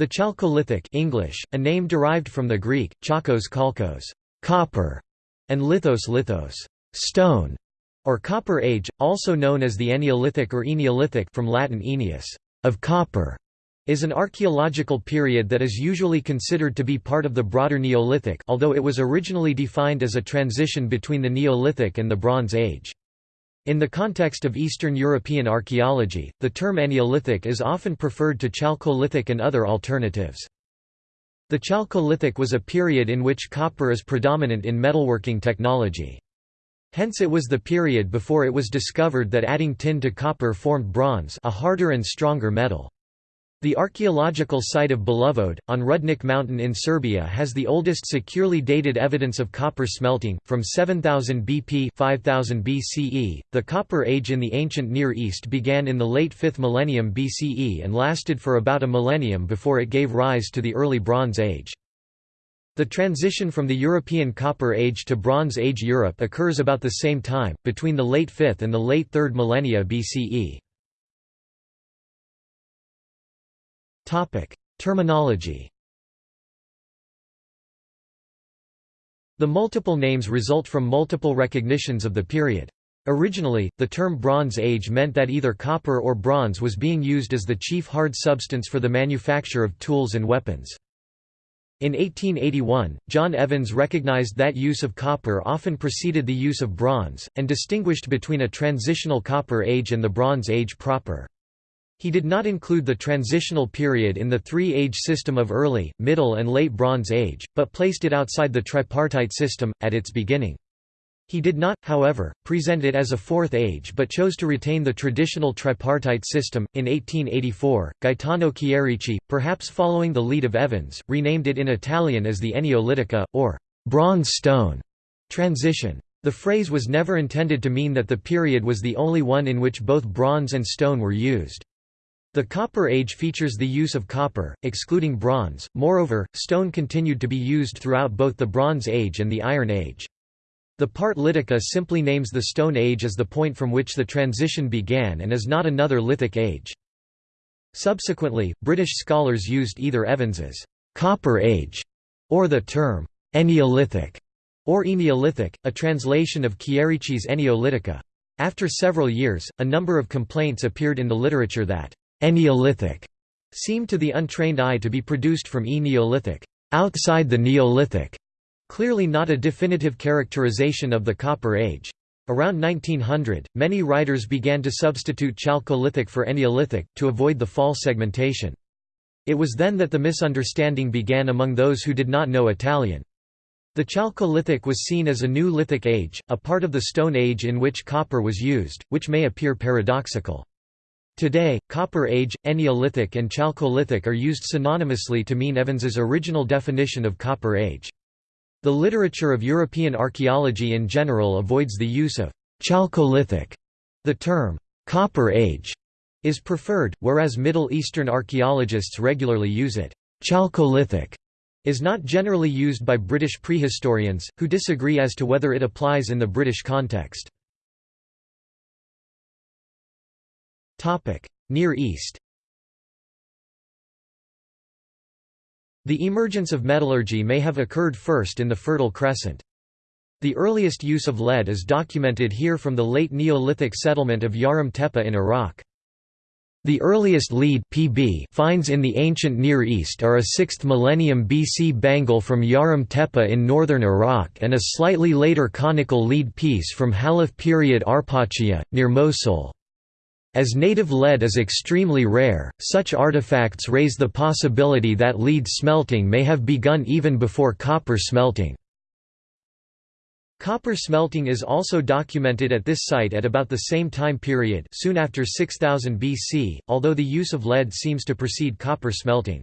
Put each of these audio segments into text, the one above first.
The Chalcolithic English, a name derived from the Greek, chakos kalkos copper", and lithos lithos stone", or Copper Age, also known as the Eneolithic or Eneolithic from Latin aeneus of copper", is an archaeological period that is usually considered to be part of the broader Neolithic although it was originally defined as a transition between the Neolithic and the Bronze Age. In the context of Eastern European archaeology, the term Eneolithic is often preferred to Chalcolithic and other alternatives. The Chalcolithic was a period in which copper is predominant in metalworking technology. Hence it was the period before it was discovered that adding tin to copper formed bronze a harder and stronger metal. The archaeological site of Belovod, on Rudnik Mountain in Serbia has the oldest securely dated evidence of copper smelting, from 7000 BP 5000 BCE. .The Copper Age in the ancient Near East began in the late 5th millennium BCE and lasted for about a millennium before it gave rise to the early Bronze Age. The transition from the European Copper Age to Bronze Age Europe occurs about the same time, between the late 5th and the late 3rd millennia BCE. Terminology The multiple names result from multiple recognitions of the period. Originally, the term Bronze Age meant that either copper or bronze was being used as the chief hard substance for the manufacture of tools and weapons. In 1881, John Evans recognized that use of copper often preceded the use of bronze, and distinguished between a transitional Copper Age and the Bronze Age proper. He did not include the transitional period in the three-age system of early, middle and late Bronze Age, but placed it outside the tripartite system, at its beginning. He did not, however, present it as a fourth age but chose to retain the traditional tripartite system. In 1884, Gaetano Chierici, perhaps following the lead of Evans, renamed it in Italian as the Eneolitica, or bronze stone transition. The phrase was never intended to mean that the period was the only one in which both bronze and stone were used. The Copper Age features the use of copper, excluding bronze, moreover, stone continued to be used throughout both the Bronze Age and the Iron Age. The part Litica simply names the Stone Age as the point from which the transition began and is not another lithic age. Subsequently, British scholars used either Evans's «Copper Age» or the term «Eneolithic» or Eneolithic, a translation of Chierici's Eneolitica. After several years, a number of complaints appeared in the literature that «Eneolithic» seem to the untrained eye to be produced from E Neolithic outside the Neolithic Clearly not a definitive characterization of the Copper Age. Around 1900, many writers began to substitute Chalcolithic for Neolithic, to avoid the false segmentation. It was then that the misunderstanding began among those who did not know Italian. The Chalcolithic was seen as a new lithic age, a part of the Stone Age in which copper was used, which may appear paradoxical. Today, Copper Age, Eneolithic and Chalcolithic are used synonymously to mean Evans's original definition of Copper Age. The literature of European archaeology in general avoids the use of Chalcolithic. The term Copper Age is preferred, whereas Middle Eastern archaeologists regularly use it. Chalcolithic is not generally used by British prehistorians, who disagree as to whether it applies in the British context. Near East The emergence of metallurgy may have occurred first in the Fertile Crescent. The earliest use of lead is documented here from the late Neolithic settlement of Yarim Tepe in Iraq. The earliest lead PB finds in the ancient Near East are a 6th millennium BC bangle from Yarim Tepe in northern Iraq and a slightly later conical lead piece from Halaf period Arpachia, near Mosul. As native lead is extremely rare, such artifacts raise the possibility that lead smelting may have begun even before copper smelting. Copper smelting is also documented at this site at about the same time period soon after 6000 BC, although the use of lead seems to precede copper smelting.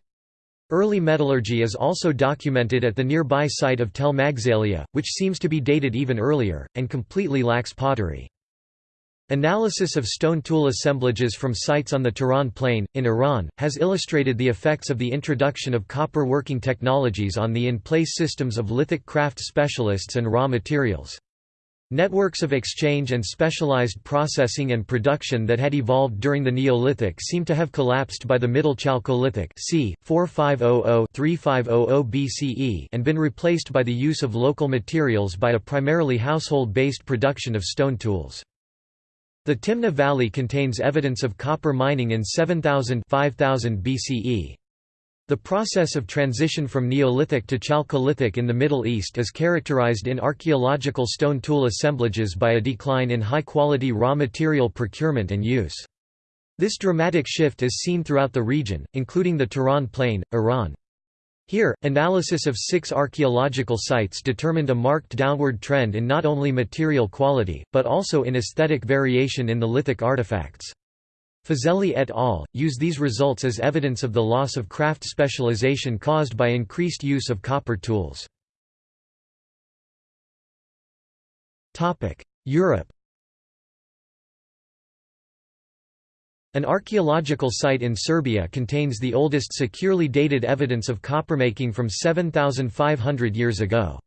Early metallurgy is also documented at the nearby site of Tel Magzalia, which seems to be dated even earlier, and completely lacks pottery. Analysis of stone tool assemblages from sites on the Tehran Plain, in Iran, has illustrated the effects of the introduction of copper working technologies on the in-place systems of lithic craft specialists and raw materials. Networks of exchange and specialized processing and production that had evolved during the Neolithic seem to have collapsed by the Middle Chalcolithic c. 4500–3500 BCE and been replaced by the use of local materials by a primarily household-based production of stone tools. The Timna Valley contains evidence of copper mining in 7000–5000 BCE. The process of transition from Neolithic to Chalcolithic in the Middle East is characterized in archaeological stone tool assemblages by a decline in high-quality raw material procurement and use. This dramatic shift is seen throughout the region, including the Tehran Plain, Iran. Here, analysis of six archaeological sites determined a marked downward trend in not only material quality, but also in aesthetic variation in the lithic artifacts. Fazeli et al. use these results as evidence of the loss of craft specialization caused by increased use of copper tools. Europe An archaeological site in Serbia contains the oldest securely dated evidence of coppermaking from 7,500 years ago.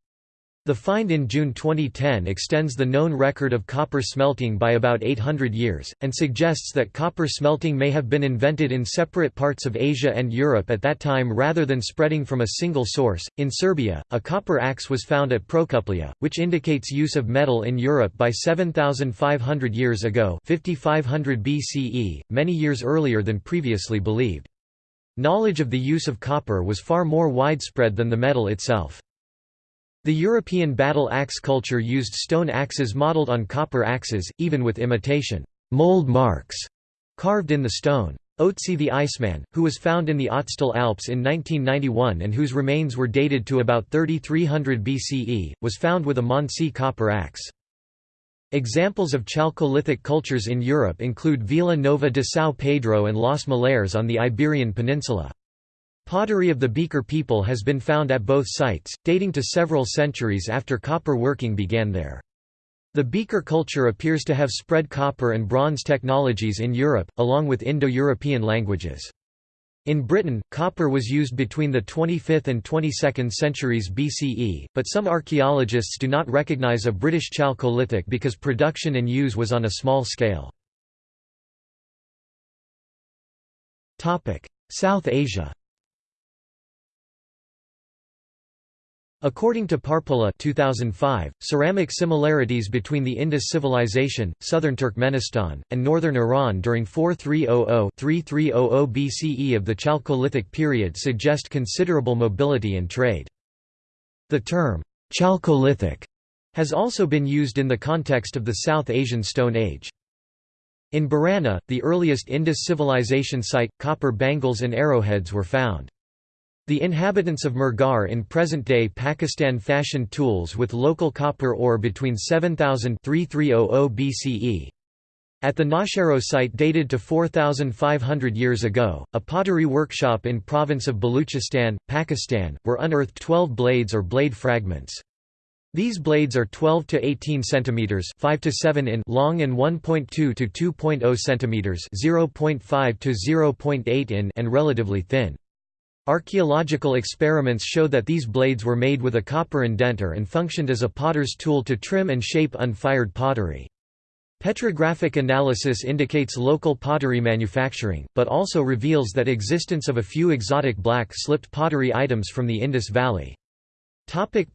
The find in June 2010 extends the known record of copper smelting by about 800 years, and suggests that copper smelting may have been invented in separate parts of Asia and Europe at that time rather than spreading from a single source. In Serbia, a copper axe was found at Prokuplje, which indicates use of metal in Europe by 7,500 years ago 5500 BCE, many years earlier than previously believed. Knowledge of the use of copper was far more widespread than the metal itself. The European battle axe culture used stone axes modeled on copper axes, even with imitation mold marks carved in the stone. Otzi the Iceman, who was found in the Ötztal Alps in 1991 and whose remains were dated to about 3300 BCE, was found with a Mondsee copper axe. Examples of Chalcolithic cultures in Europe include Vila Nova de São Pedro and Los Millares on the Iberian Peninsula. Pottery of the Beaker people has been found at both sites, dating to several centuries after copper working began there. The Beaker culture appears to have spread copper and bronze technologies in Europe, along with Indo-European languages. In Britain, copper was used between the 25th and 22nd centuries BCE, but some archaeologists do not recognize a British Chalcolithic because production and use was on a small scale. South Asia According to Parpola 2005, ceramic similarities between the Indus civilization, southern Turkmenistan, and northern Iran during 4300–3300 BCE of the Chalcolithic period suggest considerable mobility and trade. The term, Chalcolithic, has also been used in the context of the South Asian Stone Age. In Bhirrana, the earliest Indus civilization site, copper bangles and arrowheads were found. The inhabitants of Mehrgarh in present-day Pakistan fashioned tools with local copper ore between 7000 3300 BCE. At the Nausharo site dated to 4,500 years ago, a pottery workshop in province of Baluchistan, Pakistan, were unearthed 12 blades or blade fragments. These blades are 12 to 18 centimeters, 5 to 7 in long and 1.2 to 2.0 centimeters, 0.5 to 0.8 in and relatively thin. Archaeological experiments show that these blades were made with a copper indenter and functioned as a potter's tool to trim and shape unfired pottery. Petrographic analysis indicates local pottery manufacturing, but also reveals that existence of a few exotic black-slipped pottery items from the Indus Valley.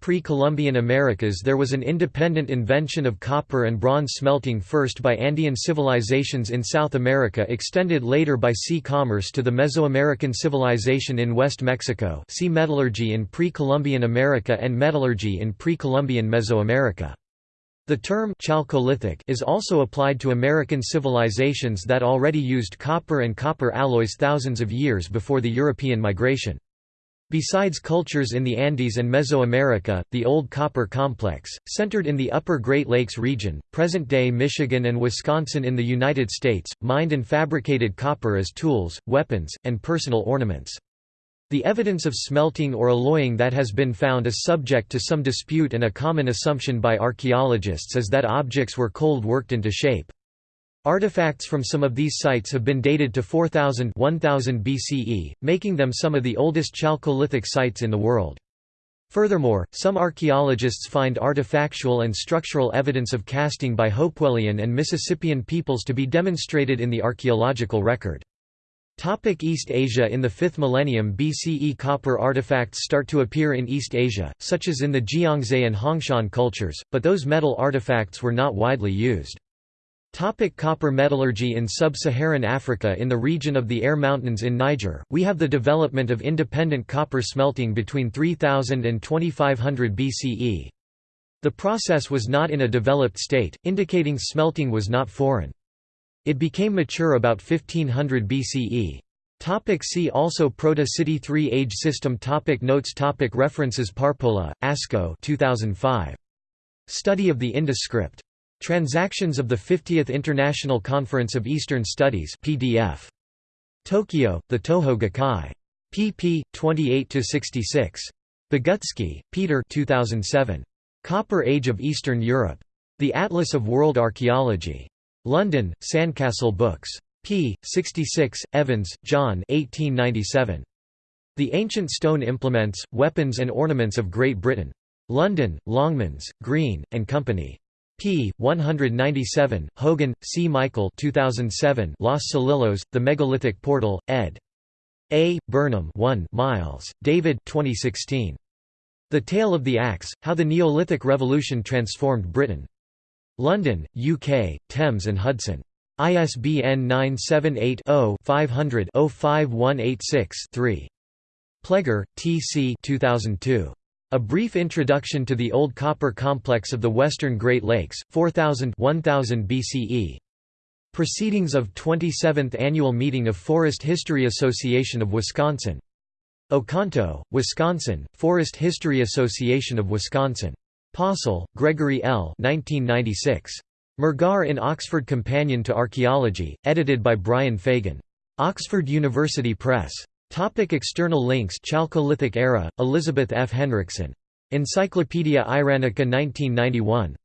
Pre-Columbian Americas There was an independent invention of copper and bronze smelting first by Andean civilizations in South America extended later by sea commerce to the Mesoamerican civilization in West Mexico see metallurgy in pre-Columbian America and metallurgy in pre-Columbian Mesoamerica. The term Chalcolithic is also applied to American civilizations that already used copper and copper alloys thousands of years before the European migration. Besides cultures in the Andes and Mesoamerica, the Old Copper Complex, centered in the Upper Great Lakes region, present-day Michigan and Wisconsin in the United States, mined and fabricated copper as tools, weapons, and personal ornaments. The evidence of smelting or alloying that has been found is subject to some dispute and a common assumption by archaeologists is that objects were cold worked into shape. Artifacts from some of these sites have been dated to 4000 1000 BCE, making them some of the oldest Chalcolithic sites in the world. Furthermore, some archaeologists find artifactual and structural evidence of casting by Hopewellian and Mississippian peoples to be demonstrated in the archaeological record. Topic East Asia In the 5th millennium BCE copper artifacts start to appear in East Asia, such as in the Jiangzhai and Hongshan cultures, but those metal artifacts were not widely used. Topic copper metallurgy In sub-Saharan Africa in the region of the Air Mountains in Niger, we have the development of independent copper smelting between 3000 and 2500 BCE. The process was not in a developed state, indicating smelting was not foreign. It became mature about 1500 BCE. Topic see also Proto-City 3 Age System topic Notes topic References Parpola, Asko 2005. Study of the Indus script. Transactions of the 50th International Conference of Eastern Studies PDF. Tokyo, The Toho Gakkai. pp. 28–66. Bogucki, Peter 2007. Copper Age of Eastern Europe. The Atlas of World Archaeology. London, Sandcastle Books. p. 66, Evans, John 1897. The Ancient Stone Implements, Weapons and Ornaments of Great Britain. London, Longmans, Green, and Company p. 197, Hogan, C. Michael 2007 Los Solillos, The Megalithic Portal, ed. A. Burnham 1 Miles, David 2016. The Tale of the Axe, How the Neolithic Revolution Transformed Britain. London, UK, Thames and Hudson. ISBN 978 0 500 05186 3. Pleger, T. C. 2002. A Brief Introduction to the Old Copper Complex of the Western Great Lakes, 4000 1000 BCE. Proceedings of 27th Annual Meeting of Forest History Association of Wisconsin. Oconto, Wisconsin, Forest History Association of Wisconsin. Possehl, Gregory L. 1996. Mehrgarh in Oxford Companion to Archaeology, edited by Brian Fagan. Oxford University Press. Topic external links Chalcolithic era, Elizabeth F. Henrickson. Encyclopaedia Iranica 1991.